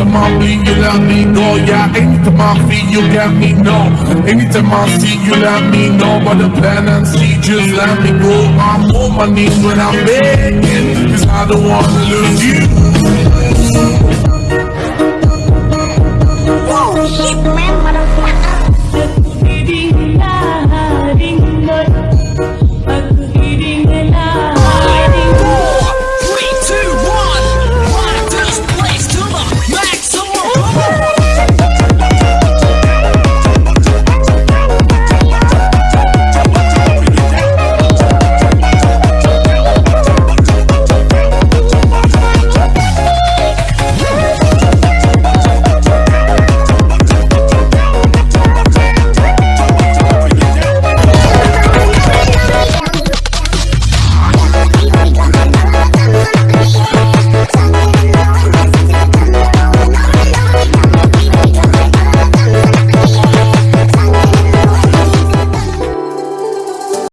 Anytime I bleed, you let me know. Yeah, anytime I feel, you get me no. Anytime I see, you let me know. But the plan and see, just let me go. I'm on my knees when I'm begging, cause I don't wanna lose you.